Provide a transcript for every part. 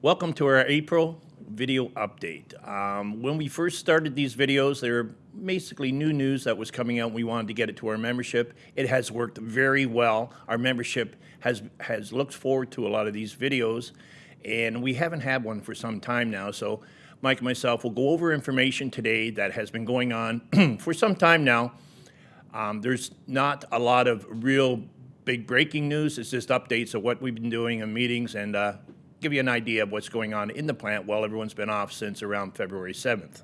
Welcome to our April video update. Um, when we first started these videos, they were basically new news that was coming out. We wanted to get it to our membership. It has worked very well. Our membership has has looked forward to a lot of these videos, and we haven't had one for some time now. So, Mike and myself will go over information today that has been going on for some time now. Um, there's not a lot of real big breaking news. It's just updates of what we've been doing in meetings and uh, give you an idea of what's going on in the plant while everyone's been off since around February 7th.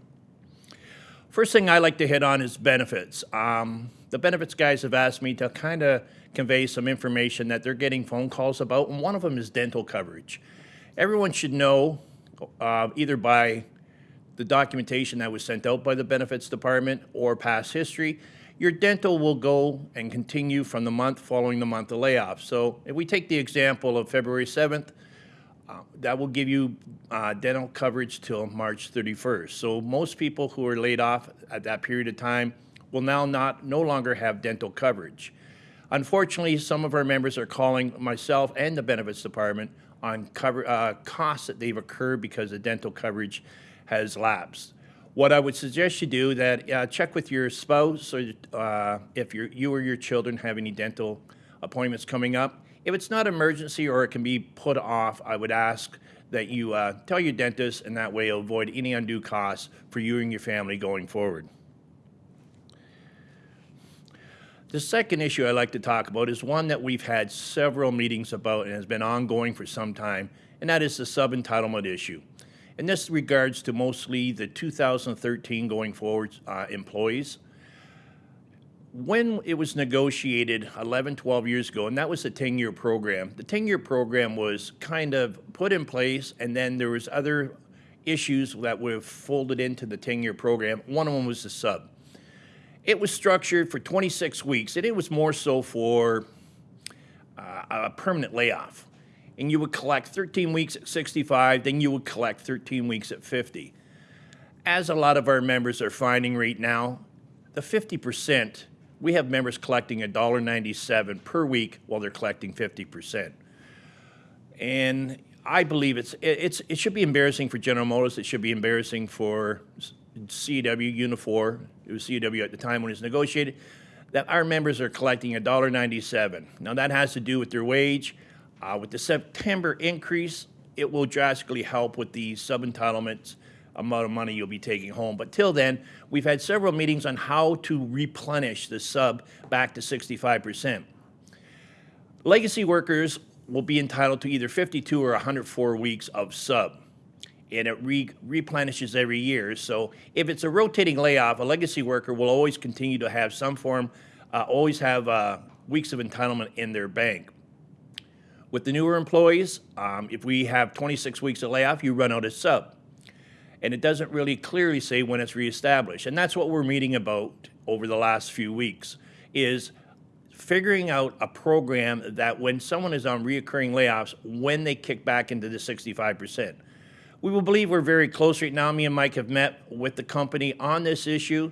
First thing I like to hit on is benefits. Um, the benefits guys have asked me to kind of convey some information that they're getting phone calls about, and one of them is dental coverage. Everyone should know, uh, either by the documentation that was sent out by the benefits department or past history, your dental will go and continue from the month following the month of layoff. So if we take the example of February 7th, that will give you uh, dental coverage till March 31st. So most people who are laid off at that period of time will now not no longer have dental coverage. Unfortunately, some of our members are calling myself and the benefits department on cover, uh, costs that they've occurred because the dental coverage has lapsed. What I would suggest you do that uh, check with your spouse or uh, if you or your children have any dental appointments coming up if it's not emergency or it can be put off, I would ask that you uh, tell your dentist, and that way you'll avoid any undue costs for you and your family going forward. The second issue I'd like to talk about is one that we've had several meetings about and has been ongoing for some time, and that is the sub-entitlement issue. And this regards to mostly the 2013 going forward uh, employees when it was negotiated 11, 12 years ago, and that was a 10-year program, the 10-year program was kind of put in place, and then there was other issues that were folded into the 10-year program. One of them was the sub. It was structured for 26 weeks, and it was more so for uh, a permanent layoff. And you would collect 13 weeks at 65, then you would collect 13 weeks at 50. As a lot of our members are finding right now, the 50 percent we have members collecting $1.97 per week while they're collecting 50%. And I believe it's, it's, it should be embarrassing for General Motors. It should be embarrassing for CAW Unifor. It was CAW at the time when it was negotiated, that our members are collecting $1.97. Now that has to do with their wage. Uh, with the September increase, it will drastically help with the sub-entitlements amount of money you'll be taking home. But till then, we've had several meetings on how to replenish the sub back to 65%. Legacy workers will be entitled to either 52 or 104 weeks of sub and it re replenishes every year. So if it's a rotating layoff, a legacy worker will always continue to have some form, uh, always have uh, weeks of entitlement in their bank. With the newer employees, um, if we have 26 weeks of layoff, you run out of sub and it doesn't really clearly say when it's reestablished. And that's what we're meeting about over the last few weeks is figuring out a program that when someone is on reoccurring layoffs, when they kick back into the 65%. We will believe we're very close right now. Me and Mike have met with the company on this issue.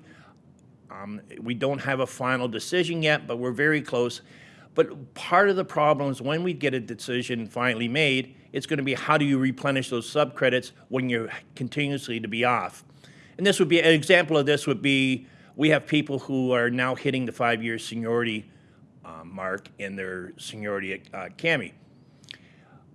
Um, we don't have a final decision yet, but we're very close. But part of the problem is when we get a decision finally made, it's going to be how do you replenish those subcredits when you're continuously to be off. And this would be, an example of this would be, we have people who are now hitting the five-year seniority uh, mark in their seniority at uh, CAMI.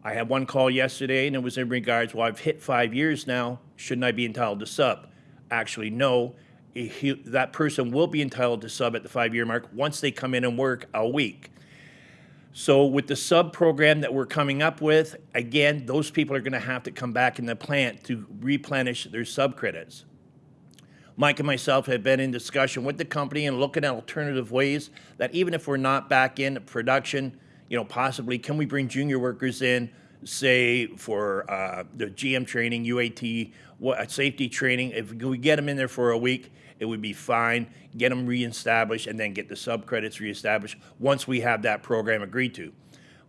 I had one call yesterday, and it was in regards, well, I've hit five years now, shouldn't I be entitled to sub? Actually, no. He, that person will be entitled to sub at the five-year mark once they come in and work a week. So with the sub program that we're coming up with, again, those people are going to have to come back in the plant to replenish their sub credits. Mike and myself have been in discussion with the company and looking at alternative ways that even if we're not back in production, you know, possibly can we bring junior workers in, say for uh, the GM training, UAT, what, safety training. If we get them in there for a week, it would be fine. Get them reestablished and then get the sub credits reestablished once we have that program agreed to.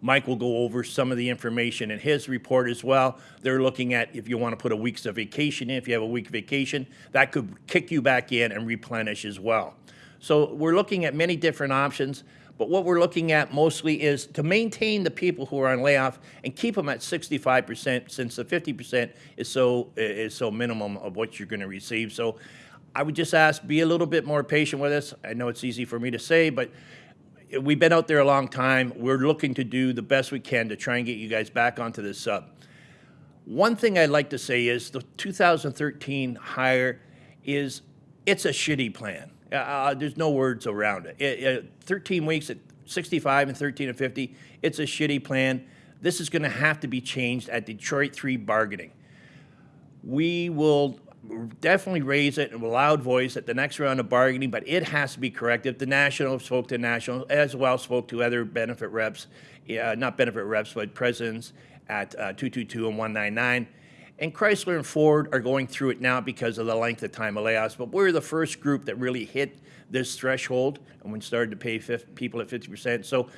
Mike will go over some of the information in his report as well. They're looking at if you want to put a week's of vacation in, if you have a week vacation, that could kick you back in and replenish as well. So we're looking at many different options, but what we're looking at mostly is to maintain the people who are on layoff and keep them at 65% since the 50% is so, is so minimum of what you're going to receive. So I would just ask, be a little bit more patient with us. I know it's easy for me to say, but we've been out there a long time. We're looking to do the best we can to try and get you guys back onto this sub. One thing I'd like to say is the 2013 hire is, it's a shitty plan. Uh, uh, there's no words around it. It, it. 13 weeks at 65 and 13 and 50, it's a shitty plan. This is going to have to be changed at Detroit 3 bargaining. We will definitely raise it in a loud voice at the next round of bargaining, but it has to be corrected. The national spoke to national, as well spoke to other benefit reps, uh, not benefit reps, but presidents at uh, 222 and 199. And Chrysler and Ford are going through it now because of the length of time of layoffs. But we're the first group that really hit this threshold and we started to pay people at 50%. So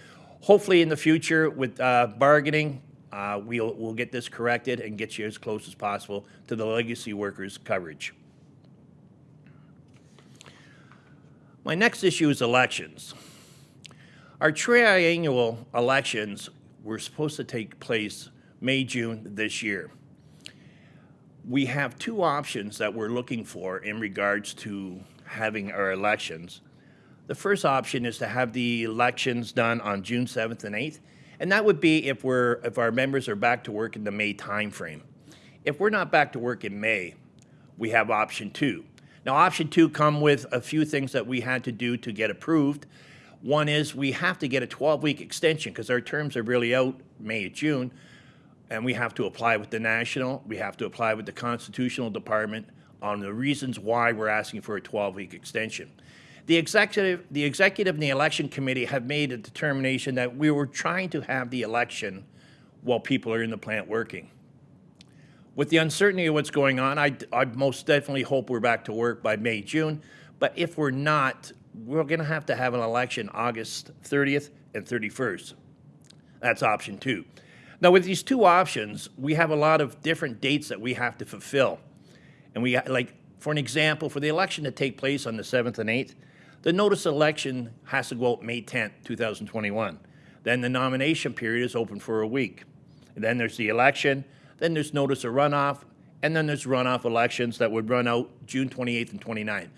hopefully in the future with uh, bargaining, uh, we'll, we'll get this corrected and get you as close as possible to the legacy workers coverage. My next issue is elections. Our triennial elections were supposed to take place May, June this year we have two options that we're looking for in regards to having our elections. The first option is to have the elections done on June 7th and 8th, and that would be if we're if our members are back to work in the May timeframe. If we're not back to work in May, we have option two. Now, option two come with a few things that we had to do to get approved. One is we have to get a 12-week extension because our terms are really out May, June and we have to apply with the national, we have to apply with the constitutional department on the reasons why we're asking for a 12-week extension. The executive, the executive and the election committee have made a determination that we were trying to have the election while people are in the plant working. With the uncertainty of what's going on, I, I most definitely hope we're back to work by May, June. But if we're not, we're going to have to have an election August 30th and 31st. That's option two. Now, with these two options, we have a lot of different dates that we have to fulfill. And we, like, for an example, for the election to take place on the 7th and 8th, the notice of election has to go out May 10th, 2021. Then the nomination period is open for a week. And then there's the election, then there's notice of runoff, and then there's runoff elections that would run out June 28th and 29th.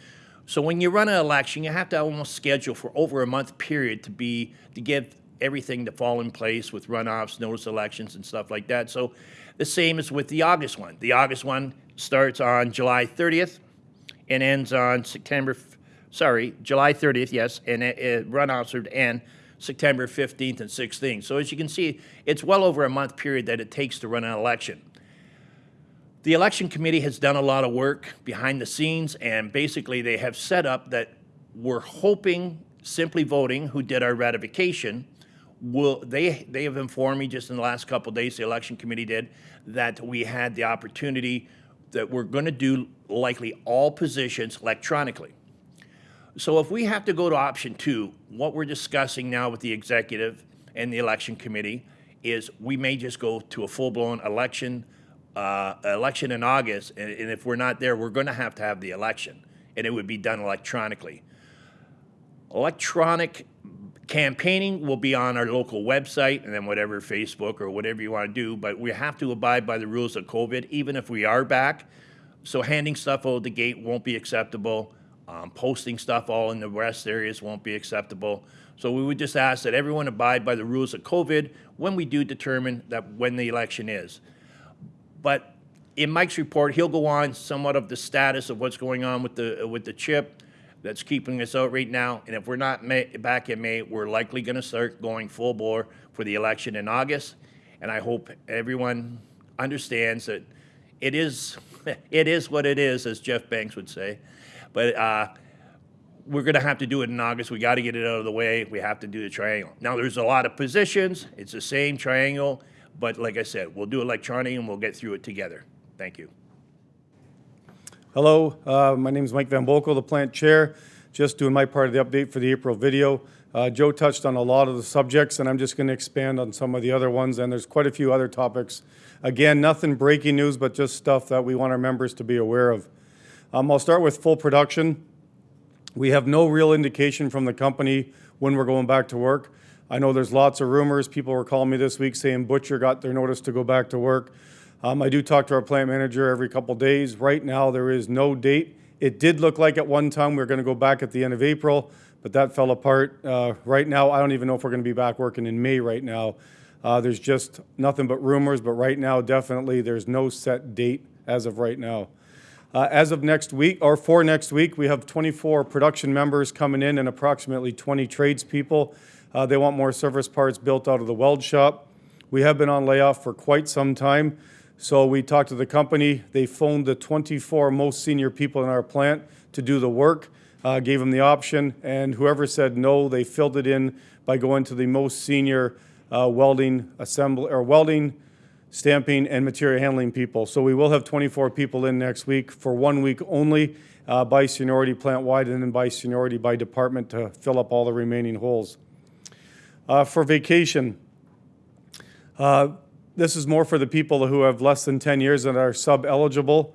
So when you run an election, you have to almost schedule for over a month period to be to give everything to fall in place with runoffs, notice elections, and stuff like that. So the same as with the August one. The August one starts on July 30th and ends on September, sorry, July 30th, yes, and it, it runoffs would end September 15th and 16th. So as you can see, it's well over a month period that it takes to run an election. The election committee has done a lot of work behind the scenes, and basically they have set up that we're hoping Simply Voting, who did our ratification, will they they have informed me just in the last couple days the election committee did that we had the opportunity that we're going to do likely all positions electronically. So if we have to go to option two what we're discussing now with the executive and the election committee is we may just go to a full-blown election uh, election in august and, and if we're not there we're going to have to have the election and it would be done electronically. Electronic Campaigning will be on our local website and then whatever Facebook or whatever you want to do, but we have to abide by the rules of COVID, even if we are back. So handing stuff out the gate won't be acceptable. Um, posting stuff all in the rest areas won't be acceptable. So we would just ask that everyone abide by the rules of COVID when we do determine that when the election is. But in Mike's report, he'll go on somewhat of the status of what's going on with the with the chip that's keeping us out right now. And if we're not May, back in May, we're likely going to start going full bore for the election in August. And I hope everyone understands that it is it is what it is, as Jeff Banks would say. But uh, we're going to have to do it in August. We got to get it out of the way. We have to do the triangle. Now, there's a lot of positions. It's the same triangle, but like I said, we'll do electronic and we'll get through it together. Thank you. Hello, uh, my name is Mike Van Boekel, the plant chair. Just doing my part of the update for the April video. Uh, Joe touched on a lot of the subjects, and I'm just going to expand on some of the other ones, and there's quite a few other topics. Again, nothing breaking news, but just stuff that we want our members to be aware of. Um, I'll start with full production. We have no real indication from the company when we're going back to work. I know there's lots of rumors. People were calling me this week saying Butcher got their notice to go back to work. Um, I do talk to our plant manager every couple days. Right now, there is no date. It did look like at one time we were going to go back at the end of April, but that fell apart. Uh, right now, I don't even know if we're going to be back working in May right now. Uh, there's just nothing but rumors, but right now, definitely, there's no set date as of right now. Uh, As of next week, or for next week, we have 24 production members coming in and approximately 20 tradespeople. Uh, They want more service parts built out of the weld shop. We have been on layoff for quite some time, so we talked to the company. They phoned the 24 most senior people in our plant to do the work, uh, gave them the option, and whoever said no, they filled it in by going to the most senior uh, welding assembly, or welding, stamping, and material handling people. So we will have 24 people in next week for one week only uh, by seniority plant-wide and then by seniority by department to fill up all the remaining holes. Uh, For vacation, uh, this is more for the people who have less than 10 years and are sub-eligible.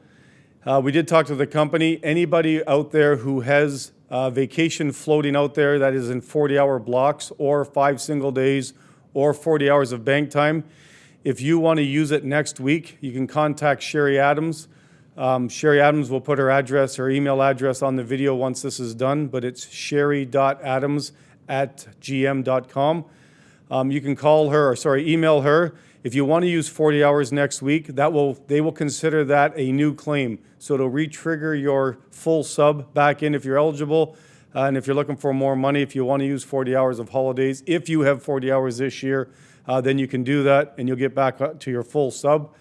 Uh, We did talk to the company. Anybody out there who has uh, vacation floating out there that is in 40-hour blocks or five single days or 40 hours of bank time, if you want to use it next week, you can contact Sherry Adams. Um, Sherry Adams will put her address, her email address on the video once this is done, but it's sherry.adams@gm.com. Um, you can call her, or sorry, email her. If you want to use 40 hours next week, that will, they will consider that a new claim. So it'll re-trigger your full sub back in if you're eligible. Uh, and if you're looking for more money, if you want to use 40 hours of holidays, if you have 40 hours this year, uh, then you can do that and you'll get back to your full sub.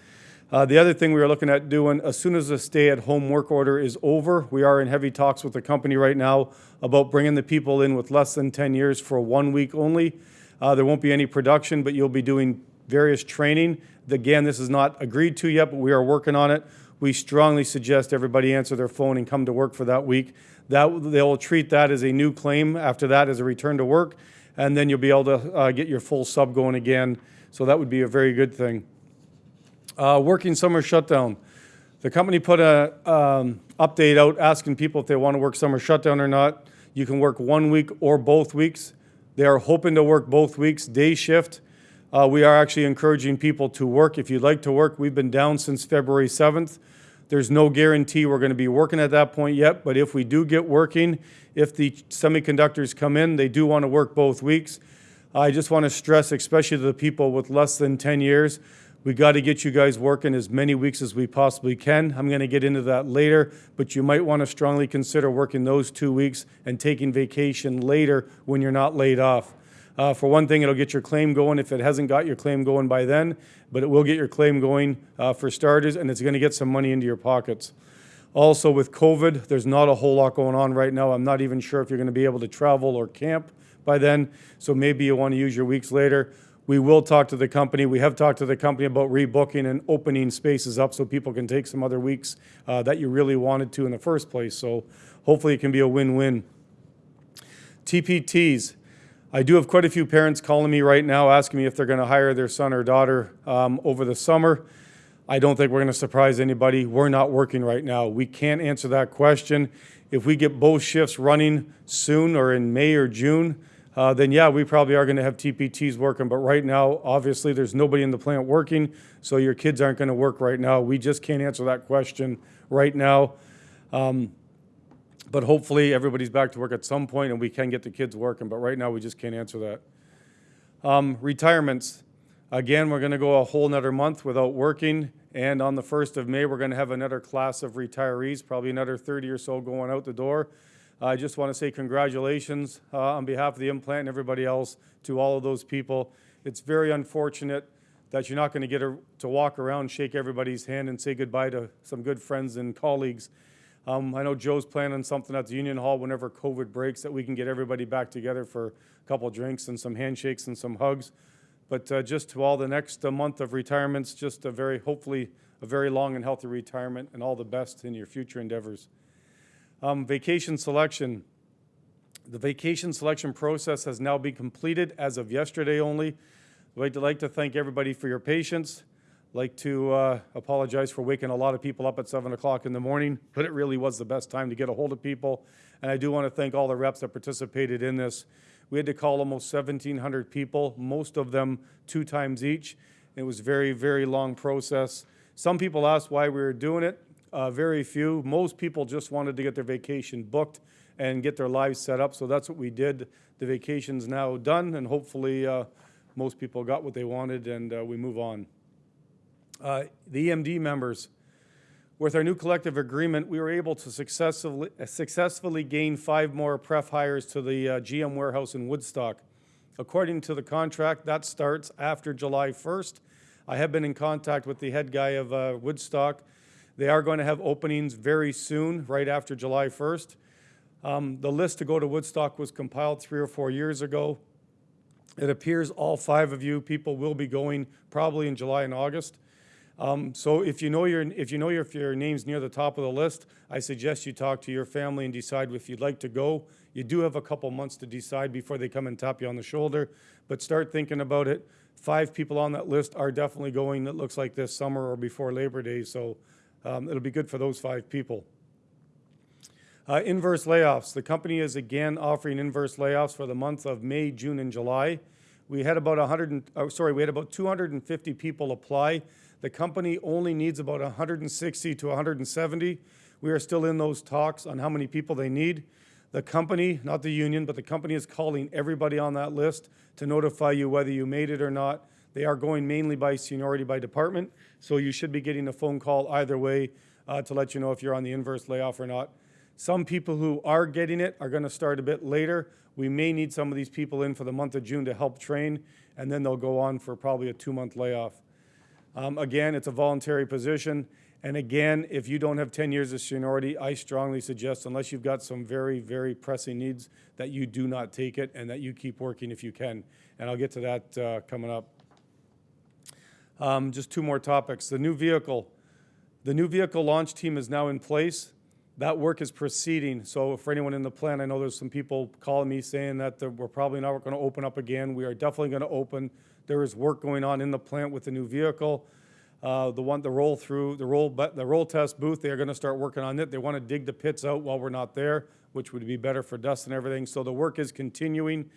Uh, the other thing we are looking at doing, as soon as the stay-at-home work order is over, we are in heavy talks with the company right now about bringing the people in with less than 10 years for one week only. Uh, There won't be any production, but you'll be doing various training. Again, this is not agreed to yet, but we are working on it. We strongly suggest everybody answer their phone and come to work for that week. That, they will treat that as a new claim, after that as a return to work, and then you'll be able to uh, get your full sub going again. So that would be a very good thing. Uh, working summer shutdown. The company put a um, update out asking people if they want to work summer shutdown or not. You can work one week or both weeks. They are hoping to work both weeks, day shift. Uh, we are actually encouraging people to work. If you'd like to work, we've been down since February 7th. There's no guarantee we're going to be working at that point yet, but if we do get working, if the semiconductors come in, they do want to work both weeks. I just want to stress, especially to the people with less than 10 years, we got to get you guys working as many weeks as we possibly can. I'm going to get into that later, but you might want to strongly consider working those two weeks and taking vacation later when you're not laid off. Uh, for one thing, it'll get your claim going if it hasn't got your claim going by then, but it will get your claim going uh, for starters, and it's going to get some money into your pockets. Also, with COVID, there's not a whole lot going on right now. I'm not even sure if you're going to be able to travel or camp by then, so maybe you want to use your weeks later. We will talk to the company. We have talked to the company about rebooking and opening spaces up so people can take some other weeks uh, that you really wanted to in the first place. So hopefully it can be a win-win. TPTs. I do have quite a few parents calling me right now asking me if they're going to hire their son or daughter um, over the summer. I don't think we're going to surprise anybody. We're not working right now. We can't answer that question. If we get both shifts running soon or in May or June, uh, then yeah, we probably are going to have TPTs working. But right now, obviously, there's nobody in the plant working, so your kids aren't going to work right now. We just can't answer that question right now. Um, but hopefully, everybody's back to work at some point and we can get the kids working. But right now, we just can't answer that. Um, retirements. Again, we're going to go a whole nother month without working. And on the 1st of May, we're going to have another class of retirees, probably another 30 or so going out the door. I just want to say congratulations uh, on behalf of the implant and everybody else to all of those people. It's very unfortunate that you're not going to get a, to walk around, shake everybody's hand, and say goodbye to some good friends and colleagues. Um, I know Joe's planning something at the Union Hall whenever COVID breaks that we can get everybody back together for a couple drinks and some handshakes and some hugs. But uh, just to all the next uh, month of retirements, just a very, hopefully, a very long and healthy retirement and all the best in your future endeavors. Um, vacation selection. The vacation selection process has now been completed as of yesterday only. I'd like to, like to thank everybody for your patience. Like to uh, apologize for waking a lot of people up at 7 o'clock in the morning, but it really was the best time to get a hold of people. And I do want to thank all the reps that participated in this. We had to call almost 1,700 people, most of them two times each. It was very, very long process. Some people asked why we were doing it. Uh, very few. Most people just wanted to get their vacation booked and get their lives set up. So that's what we did. The vacation's now done, and hopefully uh, most people got what they wanted, and uh, we move on. Uh, the EMD members, with our new collective agreement, we were able to successfully, successfully gain five more pref hires to the uh, GM warehouse in Woodstock. According to the contract, that starts after July 1st. I have been in contact with the head guy of uh, Woodstock. They are going to have openings very soon, right after July 1st. Um, the list to go to Woodstock was compiled three or four years ago. It appears all five of you people will be going probably in July and August. Um, so if you know your if you know your, if your name's near the top of the list, I suggest you talk to your family and decide if you'd like to go. You do have a couple months to decide before they come and tap you on the shoulder, but start thinking about it. Five people on that list are definitely going. It looks like this summer or before Labor Day, so um, it'll be good for those five people. Uh, inverse layoffs. The company is again offering inverse layoffs for the month of May, June, and July. We had about 100, and, oh, sorry, we had about 250 people apply. The company only needs about 160 to 170. We are still in those talks on how many people they need. The company, not the union, but the company is calling everybody on that list to notify you whether you made it or not. They are going mainly by seniority by department, so you should be getting a phone call either way uh, to let you know if you're on the inverse layoff or not. Some people who are getting it are going to start a bit later. We may need some of these people in for the month of June to help train, and then they'll go on for probably a two-month layoff. Um, again, it's a voluntary position. And again, if you don't have 10 years of seniority, I strongly suggest, unless you've got some very, very pressing needs, that you do not take it and that you keep working if you can. And I'll get to that uh, coming up. Um, just two more topics. The new vehicle. The new vehicle launch team is now in place. That work is proceeding. So for anyone in the plant, I know there's some people calling me saying that we're probably not going to open up again. We are definitely going to open. There is work going on in the plant with the new vehicle. Uh, the one, the roll through, the roll, the roll test booth, they are going to start working on it. They want to dig the pits out while we're not there, which would be better for dust and everything. So the work is continuing.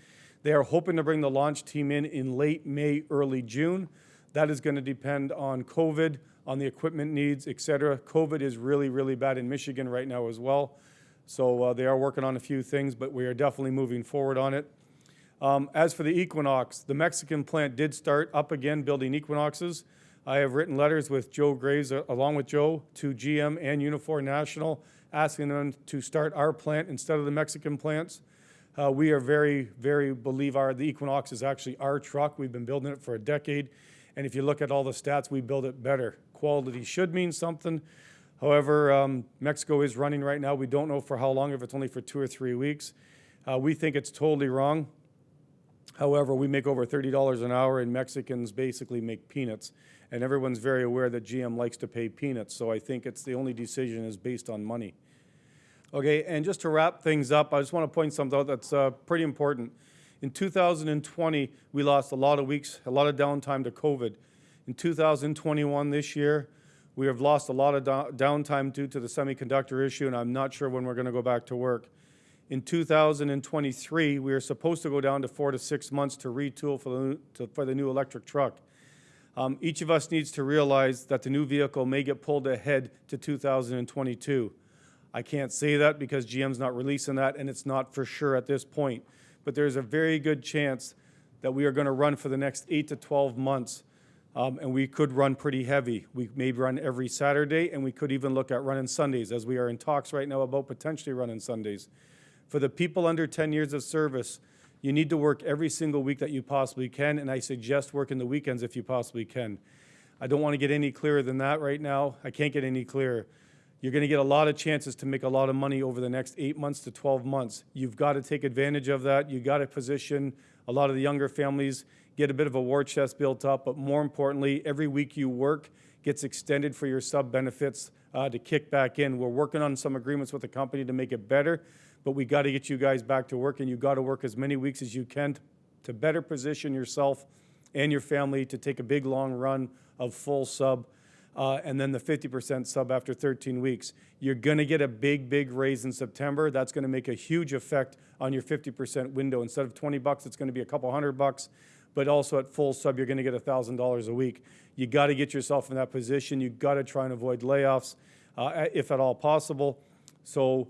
They are hoping to bring the launch team in in late May, early June. That is going to depend on COVID, on the equipment needs, et cetera. COVID is really, really bad in Michigan right now as well. So uh, they are working on a few things, but we are definitely moving forward on it. Um, as for the Equinox, the Mexican plant did start up again building Equinoxes. I have written letters with Joe Graves, uh, along with Joe, to GM and Unifor National, asking them to start our plant instead of the Mexican plants. Uh, we are very, very believe our the Equinox is actually our truck. We've been building it for a decade, and if you look at all the stats, we build it better. Quality should mean something. However, um, Mexico is running right now. We don't know for how long, if it's only for two or three weeks. Uh, we think it's totally wrong. However, we make over $30 an hour, and Mexicans basically make peanuts. And everyone's very aware that GM likes to pay peanuts, so I think it's the only decision is based on money. Okay, and just to wrap things up, I just want to point something out that's uh, pretty important. In 2020, we lost a lot of weeks, a lot of downtime to COVID. In 2021, this year, we have lost a lot of down- downtime due to the semiconductor issue, and I'm not sure when we're going to go back to work. In 2023, we are supposed to go down to four to six months to retool for the, to, for the new electric truck. Um, each of us needs to realize that the new vehicle may get pulled ahead to 2022. I can't say that because GM's not releasing that, and it's not for sure at this point. But there's a very good chance that we are going to run for the next eight to 12 months, um, and we could run pretty heavy. We may run every Saturday, and we could even look at running Sundays, as we are in talks right now about potentially running Sundays. For the people under 10 years of service, you need to work every single week that you possibly can, and I suggest working the weekends if you possibly can. I don't want to get any clearer than that right now. I can't get any clearer. You're going to get a lot of chances to make a lot of money over the next eight months to 12 months. You've got to take advantage of that. You've got to position a lot of the younger families, get a bit of a war chest built up, but more importantly, every week you work gets extended for your sub benefits uh, to kick back in. We're working on some agreements with the company to make it better, but we got to get you guys back to work, and you got to work as many weeks as you can to better position yourself and your family to take a big long run of full sub. uh, and then the 50% sub after 13 weeks. You're going to get a big, big raise in September. That's going to make a huge effect on your 50% window. Instead of 20 bucks, it's going to be a couple hundred bucks. But also at full sub, you're going to get $1,000 a week. You got to get yourself in that position. You got to try and avoid layoffs uh, if at all possible. So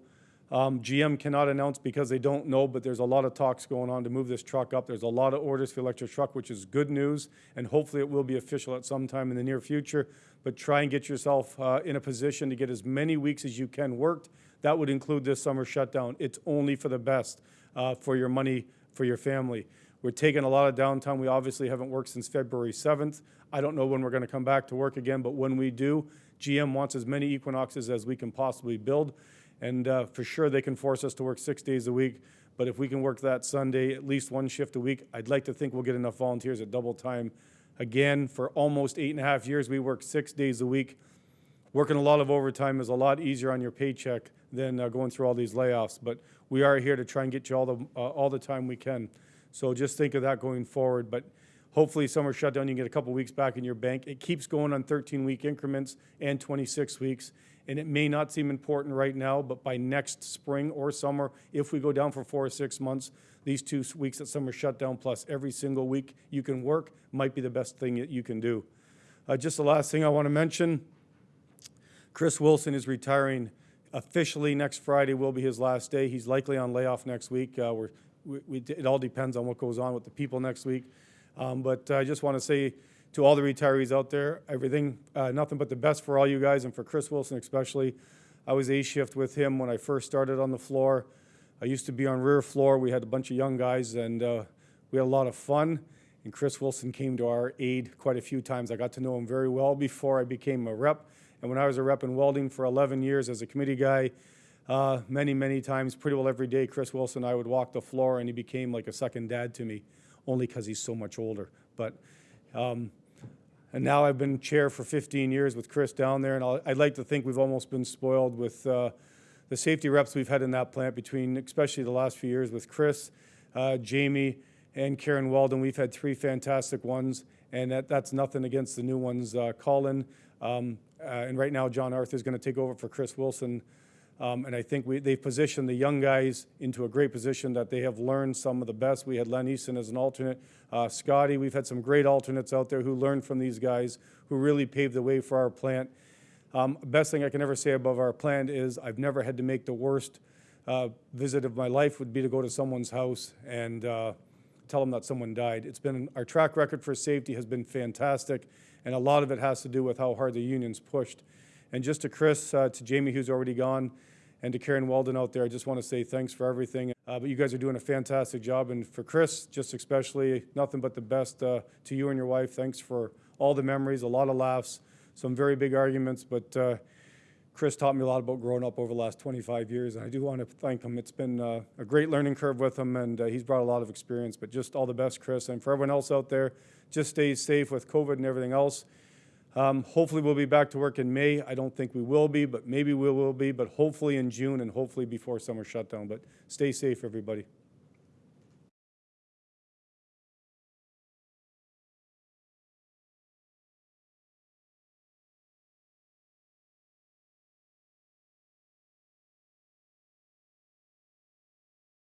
um, GM cannot announce because they don't know, but there's a lot of talks going on to move this truck up. There's a lot of orders for electric truck, which is good news, and hopefully it will be official at some time in the near future. But try and get yourself uh, in a position to get as many weeks as you can worked. That would include this summer shutdown. It's only for the best uh, for your money, for your family. We're taking a lot of downtime. We obviously haven't worked since February 7th. I don't know when we're going to come back to work again, but when we do, GM wants as many Equinoxes as we can possibly build. And uh, for sure, they can force us to work six days a week. But if we can work that Sunday, at least one shift a week, I'd like to think we'll get enough volunteers at double time. Again, for almost eight and a half years, we worked six days a week. Working a lot of overtime is a lot easier on your paycheck than uh, going through all these layoffs. But we are here to try and get you all the, uh, all the time we can. So just think of that going forward. But hopefully, summer shutdown, you get a couple weeks back in your bank. It keeps going on 13 week increments and 26 weeks. And it may not seem important right now, but by next spring or summer, if we go down for four or six months, these two weeks at summer shutdown plus every single week you can work might be the best thing that you can do. Uh, just the last thing I want to mention Chris Wilson is retiring officially next Friday, will be his last day. He's likely on layoff next week. Uh, we're, we, we, it all depends on what goes on with the people next week. Um, but I just want to say to all the retirees out there, everything, uh, nothing but the best for all you guys and for Chris Wilson especially. I was A shift with him when I first started on the floor. I used to be on rear floor. We had a bunch of young guys and uh, we had a lot of fun. And Chris Wilson came to our aid quite a few times. I got to know him very well before I became a rep. And when I was a rep in welding for 11 years as a committee guy, uh, many, many times, pretty well every day, Chris Wilson and I would walk the floor, and he became like a second dad to me, only because he's so much older. But um, and now I've been chair for 15 years with Chris down there, and I'll, I'd like to think we've almost been spoiled with uh, the safety reps we've had in that plant between, especially the last few years with Chris, uh, Jamie, and Karen Weldon. We've had three fantastic ones, and that, that's nothing against the new ones. Uh, Colin, um, uh, and right now John Arthur is going to take over for Chris Wilson. Um, and I think we, they've positioned the young guys into a great position that they have learned some of the best. We had Len Easton as an alternate. Uh, Scotty, we've had some great alternates out there who learned from these guys, who really paved the way for our plant. Um, best thing I can ever say above our plant is I've never had to make the worst uh, visit of my life would be to go to someone's house and uh, tell them that someone died. It's been our track record for safety has been fantastic, and a lot of it has to do with how hard the unions pushed. And just to Chris, uh, to Jamie, who's already gone, and to Karen Weldon out there, I just want to say thanks for everything. Uh, but you guys are doing a fantastic job. And for Chris, just especially, nothing but the best uh, to you and your wife. Thanks for all the memories, a lot of laughs, some very big arguments. But uh, Chris taught me a lot about growing up over the last 25 years. And I do want to thank him. It's been uh, a great learning curve with him, and uh, he's brought a lot of experience. But just all the best, Chris. And for everyone else out there, just stay safe with COVID and everything else. Um, hopefully, we'll be back to work in May. I don't think we will be, but maybe we will be, but hopefully in June and hopefully before summer shutdown. But stay safe, everybody.